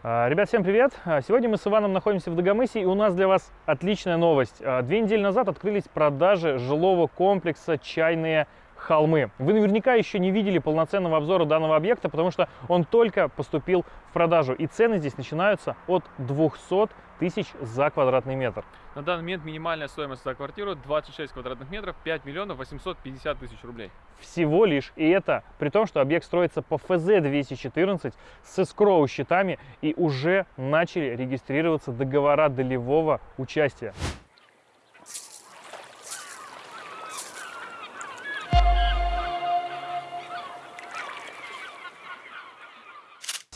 А, Ребят, всем привет! А, Сегодня мы с Иваном находимся в Дагомысе, и у нас для вас отличная новость. А, Две недели назад открылись продажи жилого комплекса «Чайные холмы». Вы наверняка еще не видели полноценного обзора данного объекта, потому что он только поступил в продажу, и цены здесь начинаются от 200 тысяч за квадратный метр. На данный момент минимальная стоимость за квартиру 26 квадратных метров, 5 миллионов 850 тысяч рублей. Всего лишь, и это при том, что объект строится по ФЗ-214 с эскроу счетами, и уже начали регистрироваться договора долевого участия.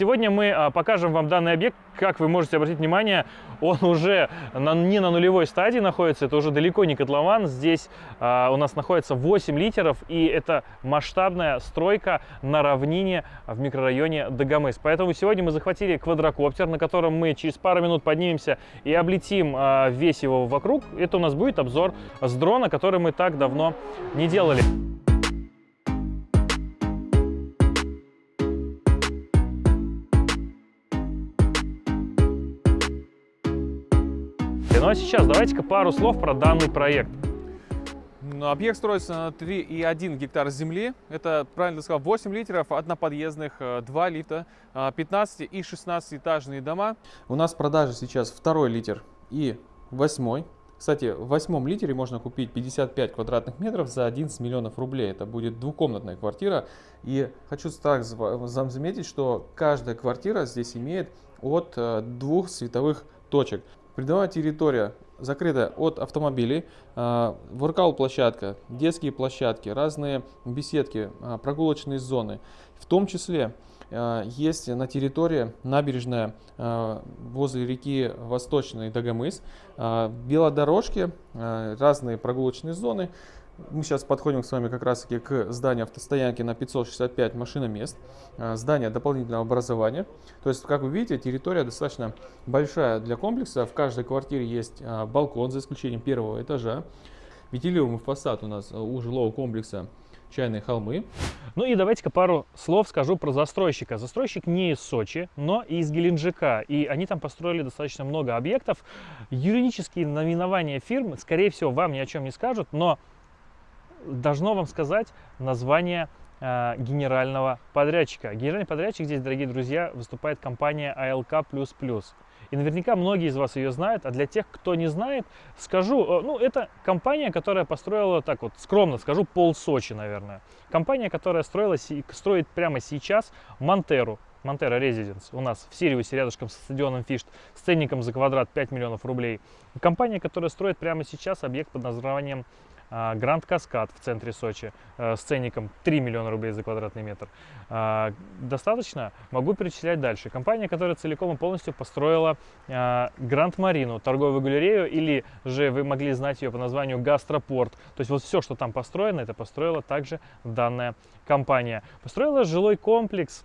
Сегодня мы а, покажем вам данный объект. Как вы можете обратить внимание, он уже на, не на нулевой стадии находится, это уже далеко не котлован. Здесь а, у нас находится 8 литеров, и это масштабная стройка на равнине в микрорайоне Дагомыс. Поэтому сегодня мы захватили квадрокоптер, на котором мы через пару минут поднимемся и облетим а, весь его вокруг. Это у нас будет обзор с дрона, который мы так давно не делали. Ну а сейчас давайте-ка пару слов про данный проект. Ну, Объект строится на 3,1 гектар земли. Это, правильно сказал, 8 литров, одноподъездных, 2 лифта, 15 и 16 этажные дома. У нас в продаже сейчас второй литр и восьмой. Кстати, в восьмом литере можно купить 55 квадратных метров за 11 миллионов рублей. Это будет двухкомнатная квартира. И хочу так заметить, что каждая квартира здесь имеет от двух световых точек. Придомовая территория закрыта от автомобилей, воркаут-площадка, детские площадки, разные беседки, а, прогулочные зоны. В том числе а, есть на территории набережная а, возле реки Восточный Дагомыс, велодорожки, разные прогулочные зоны. Мы сейчас подходим с вами как раз таки к зданию автостоянки на 565 машиномест, а, здание дополнительного образования. То есть, как вы видите, территория достаточно большая для комплекса. В каждой квартире есть а, балкон, за исключением первого этажа. Витилиумый фасад у нас а, у жилого комплекса чайные холмы. Ну и давайте-ка пару слов скажу про застройщика. Застройщик не из Сочи, но из Геленджика. И они там построили достаточно много объектов. Юридические наименования фирм, скорее всего, вам ни о чем не скажут, но должно вам сказать название э, генерального подрядчика. Генеральный подрядчик здесь, дорогие друзья, выступает компания ALK++. И наверняка многие из вас ее знают, а для тех, кто не знает, скажу, э, ну, это компания, которая построила, так вот, скромно скажу, пол Сочи, наверное. Компания, которая строила, строит прямо сейчас Монтеру, Монтера Резиденс у нас в Сириусе рядышком со стадионом Фишт с ценником за квадрат 5 миллионов рублей. Компания, которая строит прямо сейчас объект под названием Гранд Каскад в центре Сочи э, с ценником 3 миллиона рублей за квадратный метр. А, достаточно? Могу перечислять дальше. Компания, которая целиком и полностью построила а, Гранд Марину, торговую галерею, или же вы могли знать ее по названию Гастропорт. То есть вот все, что там построено, это построила также данная компания. Построила жилой комплекс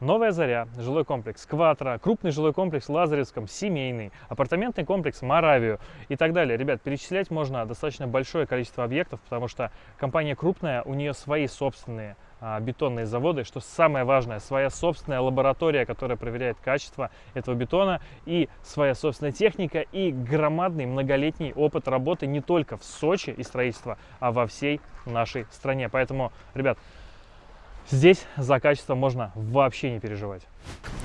Новая Заря, жилой комплекс Кватро, крупный жилой комплекс в Лазаревском, семейный, апартаментный комплекс Моравию и так далее. Ребят, перечислять можно достаточно большое количество объектов, потому что компания крупная, у нее свои собственные а, бетонные заводы, что самое важное, своя собственная лаборатория, которая проверяет качество этого бетона, и своя собственная техника, и громадный многолетний опыт работы не только в Сочи и строительства, а во всей нашей стране. Поэтому, ребят, Здесь за качество можно вообще не переживать.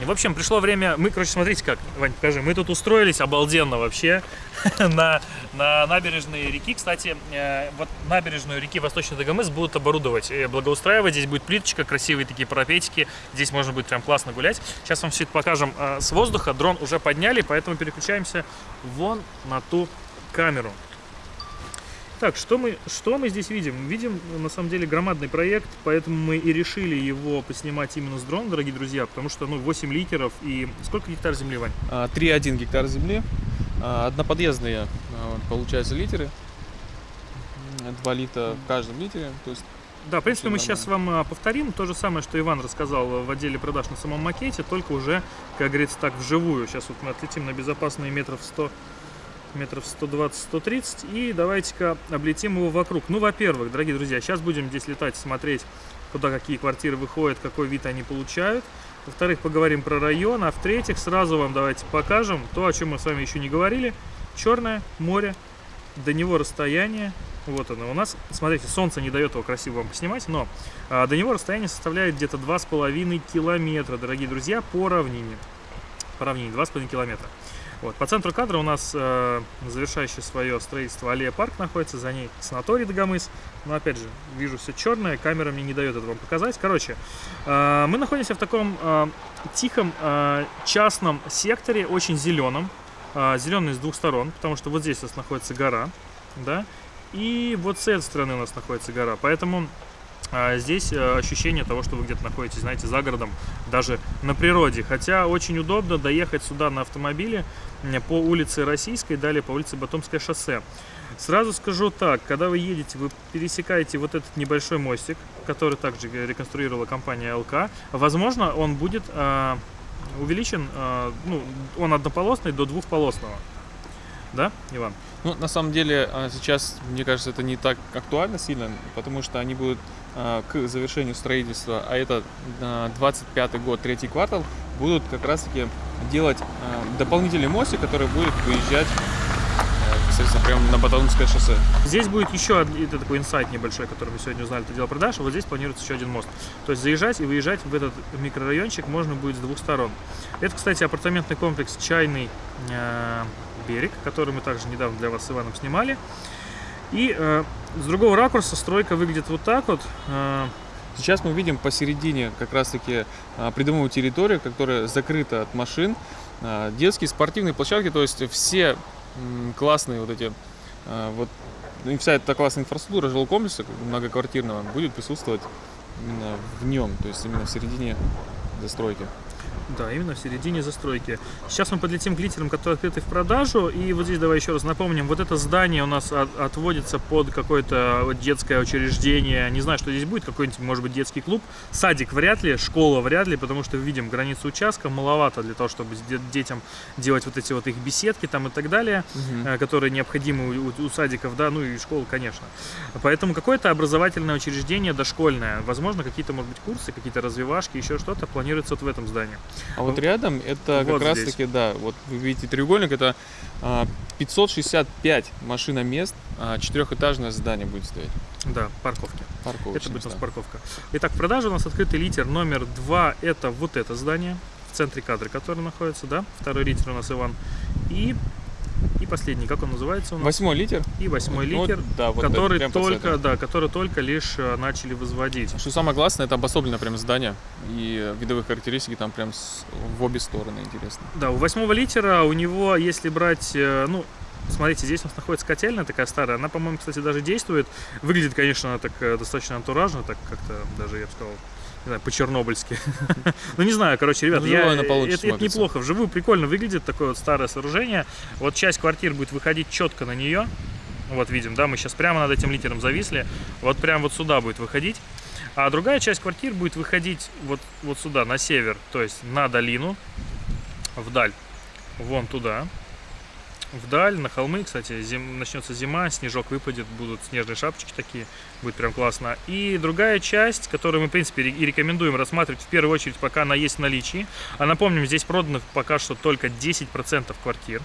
В общем, пришло время... Мы, короче, смотрите как, Вань, покажи. Мы тут устроились обалденно вообще на, на набережной реки. Кстати, э, вот набережную реки Восточный Дагомыс будут оборудовать, благоустраивать. Здесь будет плиточка, красивые такие парапетики. Здесь можно будет прям классно гулять. Сейчас вам все это покажем э, с воздуха. Дрон уже подняли, поэтому переключаемся вон на ту камеру. Так, что мы, что мы здесь видим? Видим, на самом деле, громадный проект, поэтому мы и решили его поснимать именно с дрона, дорогие друзья, потому что, ну, 8 литеров и... Сколько гектар земли, Вань? 3,1 а, гектар земли, а, одноподъездные, а, получается, литеры, 2 литра в каждом литере, то есть да, в принципе, мы сейчас вам повторим то же самое, что Иван рассказал в отделе продаж на самом макете, только уже, как говорится, так вживую. Сейчас вот мы отлетим на безопасные метров 100 метров 120-130 и давайте-ка облетим его вокруг. Ну, во-первых, дорогие друзья, сейчас будем здесь летать, смотреть, куда какие квартиры выходят, какой вид они получают. Во-вторых, поговорим про район. А в-третьих, сразу вам давайте покажем то, о чем мы с вами еще не говорили. Черное море, до него расстояние. Вот оно у нас. Смотрите, солнце не дает его красиво вам поснимать, но а, до него расстояние составляет где-то 2,5 километра, дорогие друзья, по равнине. По равнине 2,5 километра. Вот. По центру кадра у нас э, завершающее свое строительство аллея парк находится, за ней санаторий Дагомыс. Но опять же, вижу все черное, камера мне не дает это вам показать. Короче, э, мы находимся в таком э, тихом э, частном секторе, очень зеленом. Э, зеленый с двух сторон, потому что вот здесь у нас находится гора, да, и вот с этой стороны у нас находится гора. Поэтому а здесь э, ощущение того, что вы где-то находитесь, знаете, за городом, даже на природе. Хотя очень удобно доехать сюда на автомобиле по улице Российской, далее по улице Батомское шоссе. Сразу скажу так, когда вы едете, вы пересекаете вот этот небольшой мостик, который также реконструировала компания ЛК. Возможно, он будет э, увеличен, э, ну, он однополосный до двухполосного. Да, Иван? Ну, на самом деле, а, сейчас, мне кажется, это не так актуально сильно, потому что они будут к завершению строительства, а это 25 год, третий квартал, будут как раз-таки делать а, дополнительный мостик, который будет выезжать непосредственно прямо на Баталунское шоссе. Здесь будет еще это такой инсайт небольшой, который мы сегодня узнали, это дело продаж, а вот здесь планируется еще один мост. То есть заезжать и выезжать в этот микрорайончик можно будет с двух сторон. Это, кстати, апартаментный комплекс «Чайный берег, который мы также недавно для вас с Иваном снимали. И э, с другого ракурса стройка выглядит вот так вот. Э, Сейчас мы видим посередине как раз-таки э, придомовую территорию, которая закрыта от машин. Э, детские спортивные площадки, то есть все классные вот эти, э, вот ну, вся эта классная инфраструктура жилого комплекса многоквартирного будет присутствовать именно в нем, то есть именно в середине застройки. Да, именно в середине застройки. Сейчас мы подлетим к литерам, которые открыты в продажу. И вот здесь давай еще раз напомним. Вот это здание у нас от, отводится под какое-то детское учреждение. Не знаю, что здесь будет. Какой-нибудь, может быть, детский клуб. Садик вряд ли, школа вряд ли, потому что видим границу участка. Маловато для того, чтобы детям делать вот эти вот их беседки там и так далее, угу. которые необходимы у, у, у садиков, да, ну и школ, конечно. Поэтому какое-то образовательное учреждение дошкольное. Возможно, какие-то, может быть, курсы, какие-то развивашки, еще что-то планируется вот в этом здании. А вот рядом это вот как раз таки, да, вот вы видите треугольник, это 565 а, машиномест, а, четырехэтажное здание будет стоять. Да, парковки. Это будет у нас парковка. Итак, в продаже у нас открытый литер номер 2, это вот это здание в центре кадра, который находится, да, второй литер у нас Иван. И и последний, как он называется у нас? Восьмой литер. И восьмой вот, литер, да, вот который это, только, да, который только лишь э, начали возводить. Что самое классное, это обособлено прям здание и видовые характеристики там прям с, в обе стороны интересно. Да, у восьмого литера у него, если брать, э, ну, Смотрите, здесь у нас находится котельная такая старая. Она, по-моему, кстати, даже действует. Выглядит, конечно, так э, достаточно антуражно, так как-то даже, я бы сказал, не знаю, по-чернобыльски. ну, не знаю, короче, ребят, я, это, это неплохо. Вживую прикольно выглядит такое вот старое сооружение. Вот часть квартир будет выходить четко на нее. Вот видим, да, мы сейчас прямо над этим литером зависли. Вот прямо вот сюда будет выходить. А другая часть квартир будет выходить вот, вот сюда, на север, то есть на долину, вдаль, вон туда вдаль, на холмы. Кстати, зим, начнется зима, снежок выпадет, будут снежные шапочки такие, будет прям классно. И другая часть, которую мы, в принципе, и рекомендуем рассматривать в первую очередь, пока она есть в наличии. А напомним, здесь продано пока что только 10% квартир.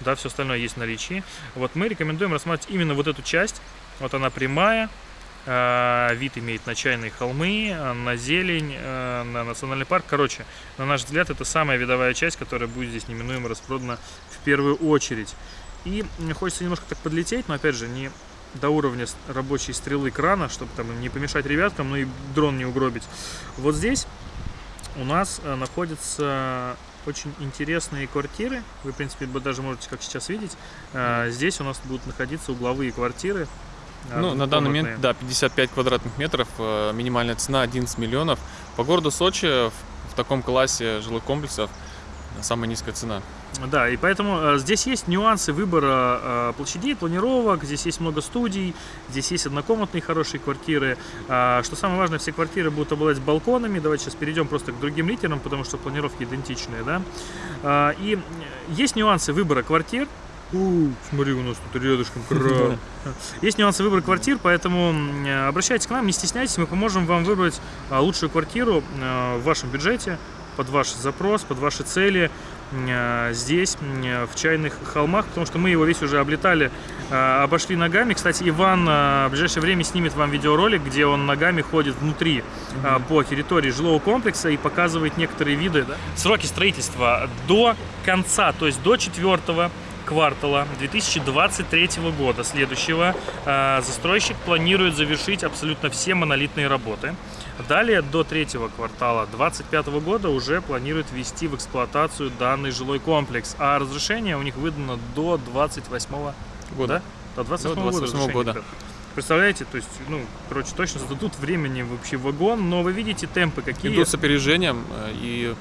Да, все остальное есть в наличии. Вот мы рекомендуем рассматривать именно вот эту часть. Вот она прямая, а, вид имеет на чайные холмы, на зелень, а, на национальный парк. Короче, на наш взгляд, это самая видовая часть, которая будет здесь неминуемо распродана первую очередь. И хочется немножко так подлететь, но опять же не до уровня рабочей стрелы крана, чтобы там не помешать ребяткам, но и дрон не угробить. Вот здесь у нас э, находятся очень интересные квартиры. Вы, в принципе, даже можете, как сейчас видеть, э, здесь у нас будут находиться угловые квартиры. Ну, на данный момент, да, 55 квадратных метров, э, минимальная цена 11 миллионов. По городу Сочи в таком классе жилых комплексов самая низкая цена. Да, и поэтому э, здесь есть нюансы выбора э, площадей, планировок, здесь есть много студий, здесь есть однокомнатные хорошие квартиры. Э, что самое важное, все квартиры будут обладать балконами. Давайте сейчас перейдем просто к другим литерам, потому что планировки идентичные, да. Э, и есть нюансы выбора квартир. У, смотри, у нас тут рядышком кран. Есть нюансы выбора квартир, поэтому обращайтесь к нам, не стесняйтесь, мы поможем вам выбрать а, лучшую квартиру а, в вашем бюджете под ваш запрос, под ваши цели э, здесь, э, в Чайных холмах, потому что мы его весь уже облетали, э, обошли ногами. Кстати, Иван э, в ближайшее время снимет вам видеоролик, где он ногами ходит внутри э, по территории жилого комплекса и показывает некоторые виды. Сроки строительства до конца, то есть до четвертого квартала 2023 года следующего э, застройщик планирует завершить абсолютно все монолитные работы. Далее до третьего квартала 2025 года уже планирует ввести в эксплуатацию данный жилой комплекс, а разрешение у них выдано до 28 Года. да? До 28 До года. 28 разрешение, года. ребят. Представляете, то есть, ну, короче, точно зададут времени вообще вагон, но вы видите темпы какие. Идут с опережением, э, и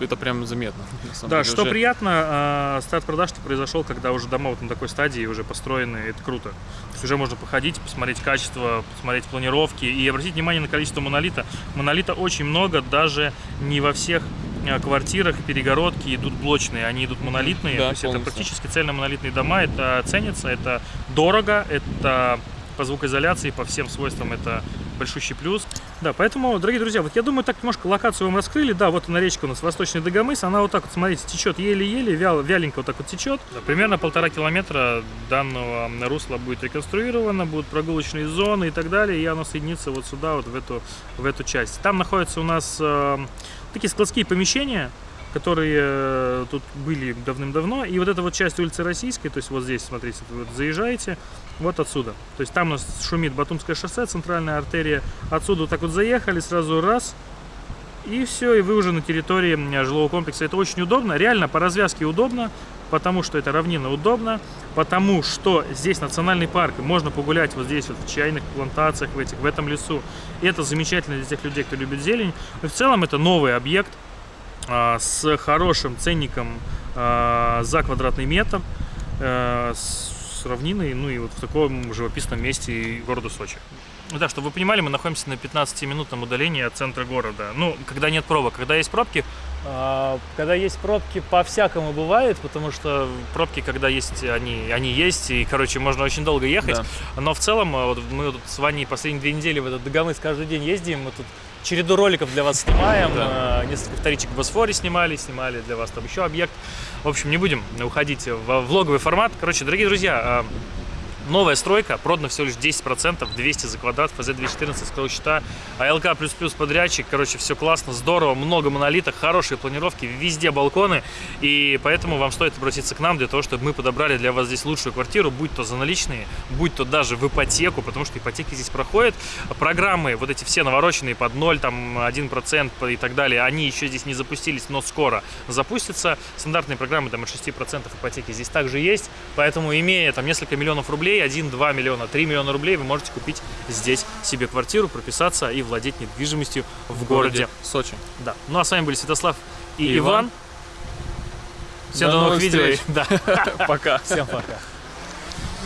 это прям заметно. Да, деле, что уже. приятно, э, старт продаж произошел, когда уже дома вот на такой стадии уже построены, это круто. То есть уже можно походить, посмотреть качество, посмотреть планировки и обратить внимание на количество монолита. Монолита очень много, даже не во всех э, квартирах перегородки идут блочные, они идут монолитные, Да, то есть это полностью. практически цельно-монолитные дома, это ценится, это дорого, это по звукоизоляции, по всем свойствам это большущий плюс. Да, поэтому, дорогие друзья, вот я думаю, так немножко локацию вам раскрыли. Да, вот она речка у нас Восточный Дагомыс, она вот так вот, смотрите, течет еле-еле, вял, вяленько вот так вот течет. Да, примерно полтора километра данного русла будет реконструировано, будут прогулочные зоны и так далее, и оно соединится вот сюда, вот в эту, в эту часть. Там находятся у нас э, такие складские помещения, которые э, тут были давным-давно. И вот эта вот часть улицы Российской, то есть вот здесь, смотрите, вы заезжаете, вот отсюда. То есть там у нас шумит Батумское шоссе, центральная артерия. Отсюда вот так вот заехали, сразу раз, и все, и вы уже на территории жилого комплекса. Это очень удобно, реально по развязке удобно, потому что это равнина удобно, потому что здесь национальный парк, можно погулять вот здесь вот в чайных плантациях, в, этих, в этом лесу. И это замечательно для тех людей, кто любит зелень. И в целом это новый объект, а, с хорошим ценником а, за квадратный метр, э, с равниной, ну и вот в таком живописном месте города Сочи. Ну Да, чтобы вы понимали, мы находимся на 15-минутном удалении от центра города. Ну, когда нет пробок. Когда есть пробки, а, когда есть пробки, по-всякому бывает, потому что пробки, когда есть, они, они есть, и, короче, можно очень долго ехать. Да. Но в целом, э, вот мы тут с Ваней последние две недели в этот Дагомыс каждый день ездим, мы тут череду роликов для вас снимаем, Да. э, несколько вторичек в Босфоре снимали, снимали для вас там еще объект. В общем, не будем уходить в влоговый формат. Короче, дорогие друзья, э, Новая стройка, продано всего лишь 10%, 200 за квадрат, ФЗ-214, скрыл счета, АЛК++ подрядчик, короче, все классно, здорово, много монолитов, хорошие планировки, везде балконы, и поэтому вам стоит обратиться к нам для того, чтобы мы подобрали для вас здесь лучшую квартиру, будь то за наличные, будь то даже в ипотеку, потому что ипотеки здесь проходят. Программы, вот эти все навороченные под 0, там 1% и так далее, они еще здесь не запустились, но скоро запустятся. Стандартные программы там от 6% ипотеки здесь также есть, поэтому имея там несколько миллионов рублей, 1-2 миллиона, 3 миллиона рублей, вы можете купить здесь себе квартиру, прописаться и владеть недвижимостью в, городе. Сочи. Да. Ну а с вами были Святослав и, И Иван. Иван. Всем До до новых новых видео. Да. Пока. Всем пока.